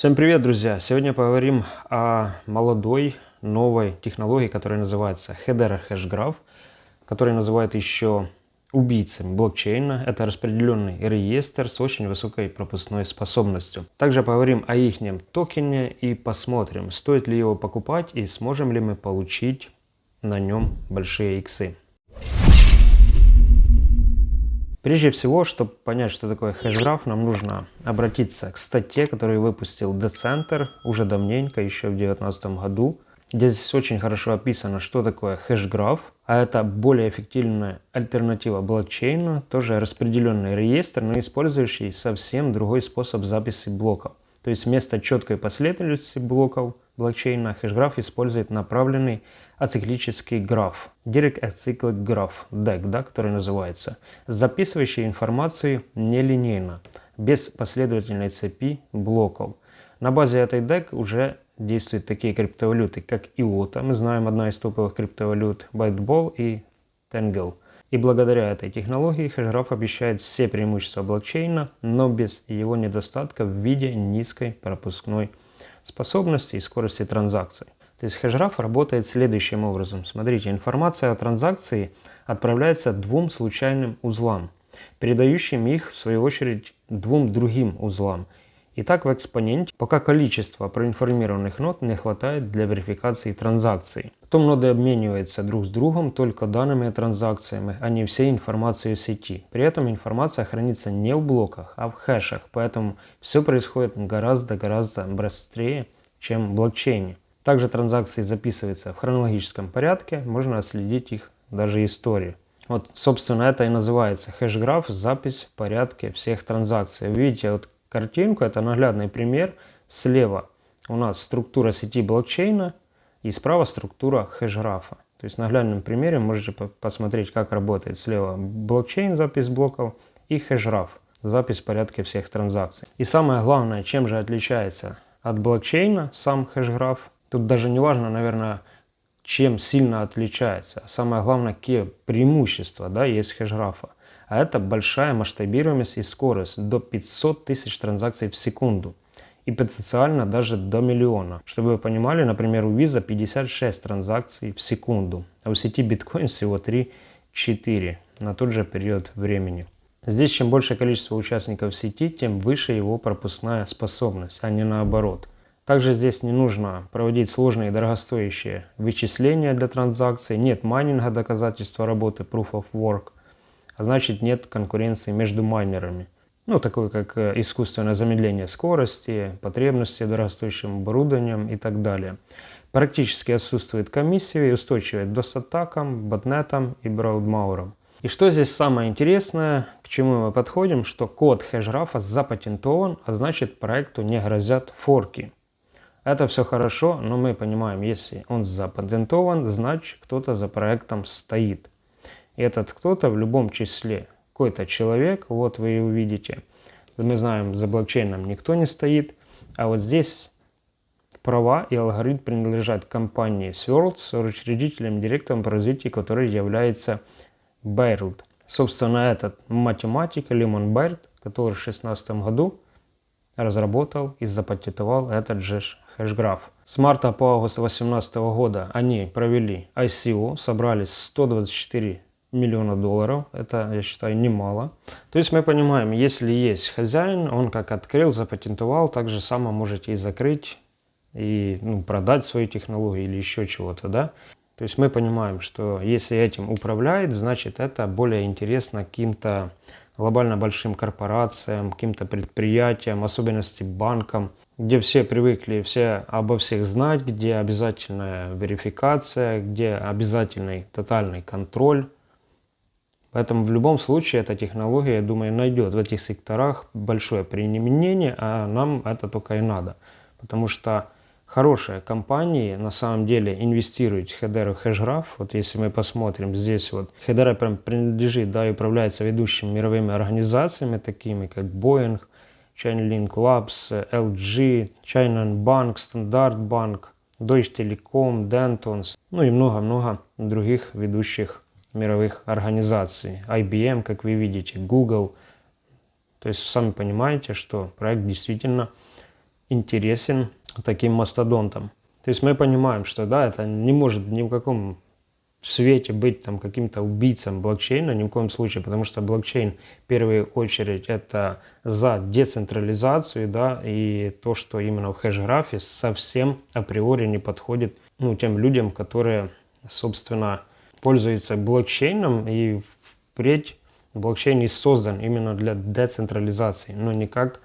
Всем привет, друзья! Сегодня поговорим о молодой, новой технологии, которая называется Hedera Hashgraph, который называют еще убийцами блокчейна. Это распределенный реестр с очень высокой пропускной способностью. Также поговорим о их токене и посмотрим, стоит ли его покупать и сможем ли мы получить на нем большие иксы. Прежде всего, чтобы понять, что такое хэшграф, нам нужно обратиться к статье, которую выпустил Decenter уже давненько, еще в 2019 году. Здесь очень хорошо описано, что такое хэшграф, а это более эффективная альтернатива блокчейну, тоже распределенный реестр, но использующий совсем другой способ записи блоков. То есть вместо четкой последовательности блоков блокчейна хэшграф использует направленный ациклический граф, Direct Acyclic Graph, DAG, да, который называется, записывающий информацию нелинейно, без последовательной цепи блоков. На базе этой DAG уже действуют такие криптовалюты, как IOTA, мы знаем одна из топовых криптовалют, Byteball и Tangle. И благодаря этой технологии хэшграф обещает все преимущества блокчейна, но без его недостатков в виде низкой пропускной способности и скорости транзакций. То есть хэшграф работает следующим образом. Смотрите, информация о транзакции отправляется двум случайным узлам, передающим их в свою очередь двум другим узлам. И так в экспоненте, пока количество проинформированных нод не хватает для верификации транзакций. Потом ноды обмениваются друг с другом только данными о транзакциями, а не всей информацией сети. При этом информация хранится не в блоках, а в хэшах, поэтому все происходит гораздо-гораздо быстрее, чем в блокчейне. Также транзакции записываются в хронологическом порядке, можно отследить их даже историю. Вот, собственно, это и называется хэшграф, запись в порядке всех транзакций. Видите вот картинку, это наглядный пример. Слева у нас структура сети блокчейна и справа структура хэшграфа. То есть на наглядном примере можете посмотреть, как работает слева блокчейн, запись блоков, и хэшграф, запись в порядке всех транзакций. И самое главное, чем же отличается от блокчейна сам хэшграф, Тут даже не важно, наверное, чем сильно отличается. Самое главное, какие преимущества да, есть хэшграфа. А это большая масштабируемость и скорость до 500 тысяч транзакций в секунду. И потенциально даже до миллиона. Чтобы вы понимали, например, у Visa 56 транзакций в секунду, а у сети биткоин всего 3-4 на тот же период времени. Здесь чем больше количество участников сети, тем выше его пропускная способность, а не наоборот. Также здесь не нужно проводить сложные и дорогостоящие вычисления для транзакций, нет майнинга доказательства работы Proof of Work, а значит нет конкуренции между майнерами. Ну, такое как э, искусственное замедление скорости, потребности дорогостоящим оборудованием и так далее. Практически отсутствует комиссия и устойчивая к DOS-атакам, ботнетам и браудмаурам. И что здесь самое интересное, к чему мы подходим, что код хэшграфа запатентован, а значит проекту не грозят форки. Это все хорошо, но мы понимаем, если он запатентован, значит кто-то за проектом стоит. Этот кто-то в любом числе какой-то человек, вот вы и увидите. Мы знаем, за блокчейном никто не стоит, а вот здесь права и алгоритм принадлежат компании Swirl с учредителем, директором по развитию которой является Байрд. Собственно, этот математик Лимон Байрд, который в 2016 году разработал и запатентовал этот же HashGraph. С марта по август 2018 года они провели ICO, собрали 124 миллиона долларов. Это, я считаю, немало. То есть мы понимаем, если есть хозяин, он как открыл, запатентовал, так же само можете и закрыть, и ну, продать свою технологию или еще чего-то, да. То есть мы понимаем, что если этим управляет, значит это более интересно каким-то глобально большим корпорациям, каким-то предприятиям, особенности банкам, где все привыкли все обо всех знать, где обязательная верификация, где обязательный тотальный контроль. Поэтому в любом случае эта технология, я думаю, найдет в этих секторах большое применение, а нам это только и надо. Потому что хорошие компании на самом деле инвестируют в Hedera HashGraph. Вот если мы посмотрим, здесь вот Hedera прям принадлежит, да, и управляется ведущими мировыми организациями, такими как Boeing, Chainlink Labs, LG, China Bank, Standard Bank, Deutsche Telekom, Dentons, ну и много-много других ведущих мировых организаций. IBM, как вы видите, Google. То есть сами понимаете, что проект действительно интересен таким мастодонтам. То есть мы понимаем, что да, это не может ни в каком свете быть там каким-то убийцем блокчейна, ни в коем случае, потому что блокчейн в первую очередь это за децентрализацию, да, и то, что именно в хэш-графе совсем априори не подходит ну, тем людям, которые, собственно, пользуются блокчейном, и впредь блокчейн и создан именно для децентрализации, но не как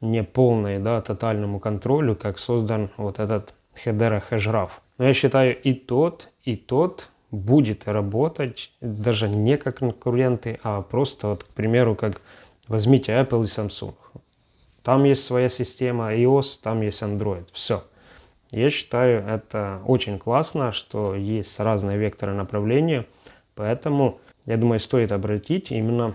не полной, да, тотальному контролю, как создан вот этот Hedera хэшграф. Но я считаю и тот, и тот будет работать даже не как конкуренты, а просто, вот, к примеру, как возьмите Apple и Samsung. Там есть своя система iOS, там есть Android. Все. Я считаю, это очень классно, что есть разные векторы направления. Поэтому, я думаю, стоит обратить именно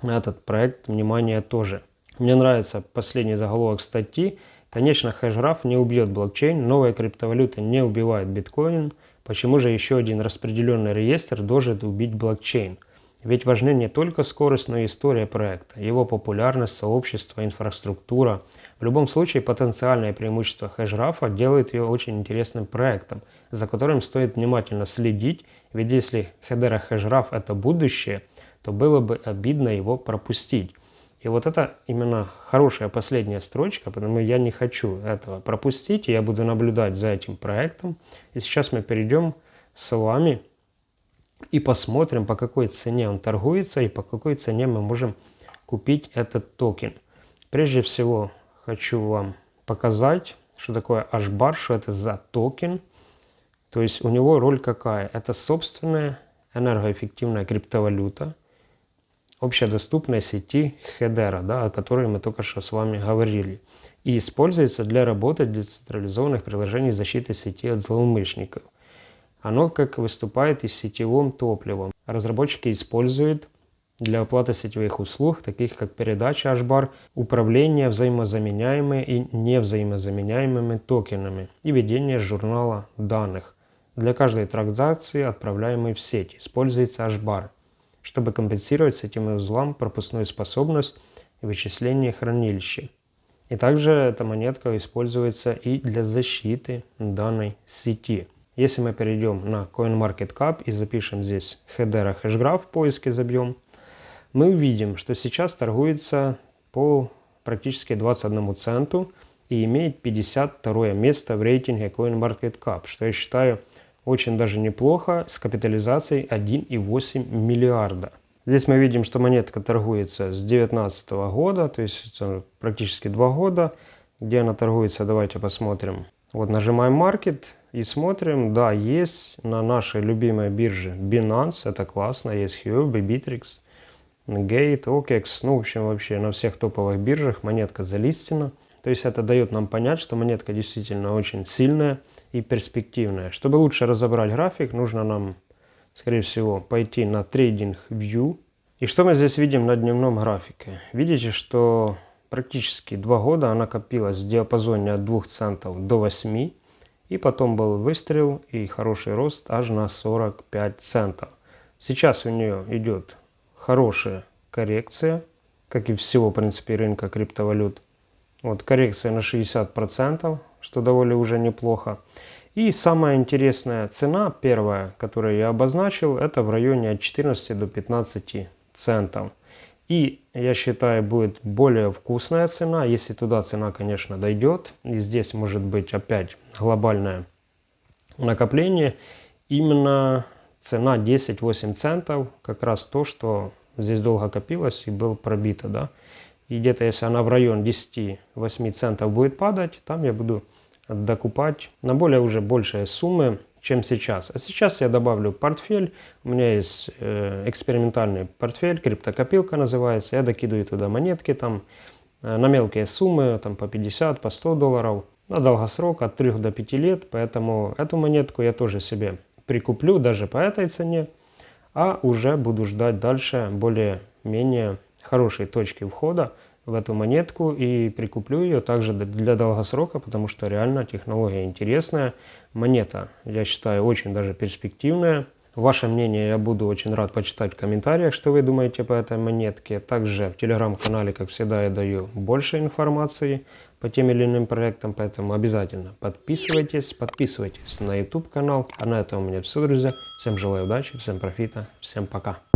на этот проект внимание тоже. Мне нравится последний заголовок статьи. Конечно, хэшграф не убьет блокчейн, новая криптовалюта не убивает биткоин – Почему же еще один распределенный реестр должен убить блокчейн? Ведь важны не только скорость, но и история проекта, его популярность, сообщество, инфраструктура. В любом случае, потенциальное преимущество Hashgraph а делает ее очень интересным проектом, за которым стоит внимательно следить, ведь если Hedera Hashgraph – это будущее, то было бы обидно его пропустить. И вот это именно хорошая последняя строчка, потому я не хочу этого пропустить, и я буду наблюдать за этим проектом. И сейчас мы перейдем с вами и посмотрим, по какой цене он торгуется и по какой цене мы можем купить этот токен. Прежде всего хочу вам показать, что такое HBAR, что это за токен. То есть у него роль какая? Это собственная энергоэффективная криптовалюта – общедоступной сети Hedera, да, о которой мы только что с вами говорили, и используется для работы децентрализованных приложений защиты сети от злоумышленников. Оно как выступает и сетевым топливом. Разработчики используют для оплаты сетевых услуг, таких как передача HBAR, управление взаимозаменяемыми и невзаимозаменяемыми токенами и ведение журнала данных. Для каждой транзакции, отправляемой в сеть, используется HBAR чтобы компенсировать сетевым узлам пропускную способность и вычисление хранилища. И также эта монетка используется и для защиты данной сети. Если мы перейдем на CoinMarketCap и запишем здесь Hedera Hashgraph, в поиске забьем, мы увидим, что сейчас торгуется по практически 21 центу и имеет 52 место в рейтинге CoinMarketCap, что я считаю очень даже неплохо, с капитализацией 1,8 миллиарда. Здесь мы видим, что монетка торгуется с 2019 года, то есть практически 2 года. Где она торгуется, давайте посмотрим. Вот нажимаем Market и смотрим. Да, есть на нашей любимой бирже Binance, это классно, есть Huobi, Bittrex, Gate, OKEX, ну в общем вообще на всех топовых биржах монетка залистена. То есть это дает нам понять, что монетка действительно очень сильная и перспективная. Чтобы лучше разобрать график, нужно нам, скорее всего, пойти на Trading View. И что мы здесь видим на дневном графике? Видите, что практически два года она копилась в диапазоне от 2 центов до 8. И потом был выстрел и хороший рост аж на 45 центов. Сейчас у нее идет хорошая коррекция, как и всего, в принципе, рынка криптовалют. Вот коррекция на 60%, что довольно уже неплохо. И самая интересная цена, первая, которую я обозначил, это в районе от 14 до 15 центов. И я считаю, будет более вкусная цена, если туда цена, конечно, дойдет. И здесь может быть опять глобальное накопление. Именно цена 10-8 центов, как раз то, что здесь долго копилось и было пробито. Да? И где-то если она в район 10-8 центов будет падать, там я буду докупать на более уже большие суммы, чем сейчас. А сейчас я добавлю портфель. У меня есть э, экспериментальный портфель, криптокопилка называется. Я докидываю туда монетки там э, на мелкие суммы, там по 50, по 100 долларов. На долгосрок от 3 до 5 лет. Поэтому эту монетку я тоже себе прикуплю даже по этой цене. А уже буду ждать дальше более-менее хорошей точки входа в эту монетку и прикуплю ее также для долгосрока, потому что реально технология интересная. Монета, я считаю, очень даже перспективная. Ваше мнение я буду очень рад почитать в комментариях, что вы думаете по этой монетке. Также в телеграм-канале, как всегда, я даю больше информации по тем или иным проектам, поэтому обязательно подписывайтесь, подписывайтесь на YouTube канал. А на этом у меня все, друзья. Всем желаю удачи, всем профита, всем пока.